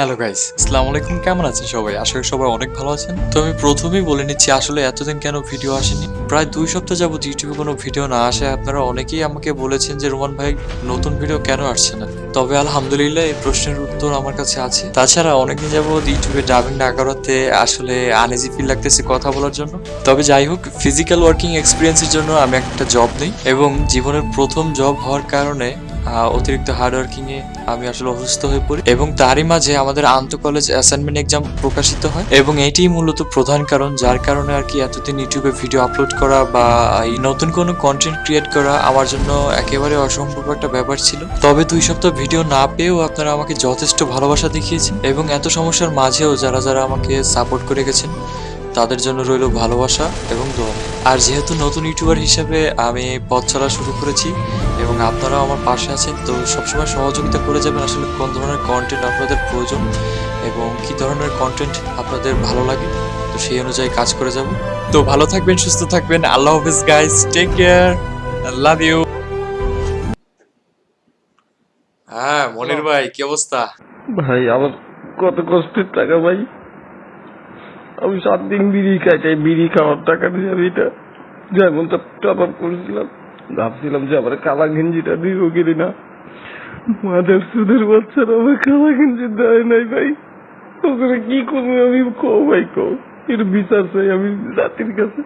Hello guys আসসালামু আলাইকুম। কেমন আছেন সবাই? আশা করি সবাই অনেক ভালো আছেন। তো আমি প্রথমেই বলে নিচ্ছি, আসলে এতদিন কেন ভিডিও আসেনি? প্রায় দুই সপ্তাহ যাবত ইউটিউবে কোনো ভিডিও না আসে। আপনারা অনেকেই আমাকে বলেছেন যে, রোমান ভাই, নতুন ভিডিও কেন আসছে না? তবে আলহামদুলিল্লাহ এই প্রশ্নের উত্তর আমার কাছে আছে। তাছাড়া অনেকদিন যাবত ইউটিউবে ডাবিং না করাতে আসলে আনইজি ফিল লাগতেছে কথা বলার জন্য। তবে যাই হোক ফিজিক্যাল ওয়ার্কিং এক্সপিরিয়েন্সের জন্য আমি একটা জব নেই এবং জীবনের প্রথম জব হওয়ার কারণে অতিরিক্ত হার্ড ওয়ার্কিং আমি আসলে অসুস্থ হয়ে পড়ি এবং তারই মাঝে আমাদের আন্ত কলেজ অ্যাসাইনমেন্ট এক্সাম প্রকাশিত হয় এবং এটিই মূলত প্রধান কারণ, যার কারণে আর কি এতদিন ইউটিউবে ভিডিও আপলোড করা বা নতুন কোনো কন্টেন্ট ক্রিয়েট করা আমার জন্য একেবারে অসম্ভব একটা ব্যাপার ছিল। তবে দুই সপ্তাহ ভিডিও না পেয়েও আপনারা আমাকে যথেষ্ট ভালোবাসা দেখিয়েছেন এবং এত সমস্যার মাঝেও যারা যারা আমাকে সাপোর্ট করে গেছেন তাদের জন্য রইল ভালোবাসা এবং দোয়া। আর যেহেতু নতুন ইউটিউবার হিসেবে আমি পথ চলা শুরু করেছি এবং আপনারাও আমার পাশে আছেন তো সবসময় সহযোগিতা করে যাবেন আসলে কোন ধরনের কন্টেন্ট আপনাদের প্রয়োজন এবং কি ধরনের কন্টেন্ট আপনাদের ভালো লাগে তো সেই অনুযায়ী কাজ করে যাব। তো ভালো থাকবেন সুস্থ থাকবেন আল্লাহ হাফিজ guys take care love you হ্যাঁ মনির ভাই কি অবস্থা? ভাই আমার কত কষ্টের টাকা ভাই। আমি সাত দিন বিড়ি খাই, তাই বিড়ি খাওয়ার টাকা দিয়ে এটা যেমনটা টপ আপ করেছিলাম। ভাবছিলাম যে আমার কালা গেঞ্জিটা দিব কিনি না। মাদের সুদের বাচ্চারা আমার কালা গেঞ্জি দেয় নাই ভাই। ওখানে কি করব আমি কো ভাই কো এর বিচার চাই আমি জাতির কাছে।